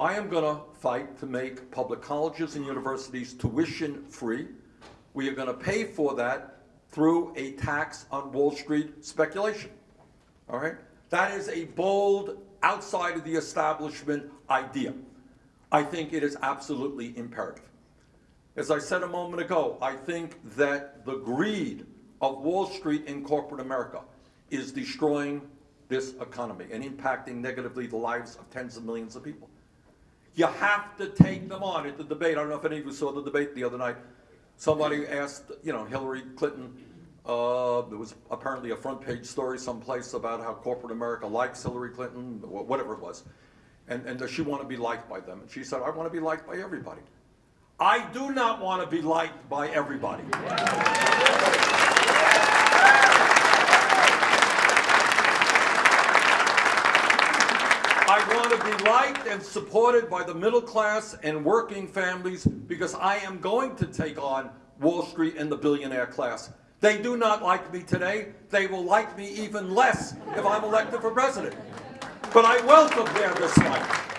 I am going to fight to make public colleges and universities tuition free. We are going to pay for that through a tax on Wall Street speculation. All right? That is a bold, outside of the establishment idea. I think it is absolutely imperative. As I said a moment ago, I think that the greed of Wall Street in corporate America is destroying this economy and impacting negatively the lives of tens of millions of people. You have to take them on at the debate. I don't know if any of you saw the debate the other night. Somebody asked, you know, Hillary Clinton, uh, there was apparently a front page story someplace about how corporate America likes Hillary Clinton, whatever it was. And, and does she want to be liked by them? And she said, I want to be liked by everybody. I do not want to be liked by everybody. I want to be liked and supported by the middle class and working families because I am going to take on Wall Street and the billionaire class. They do not like me today. They will like me even less if I'm elected for president. But I welcome their dislike.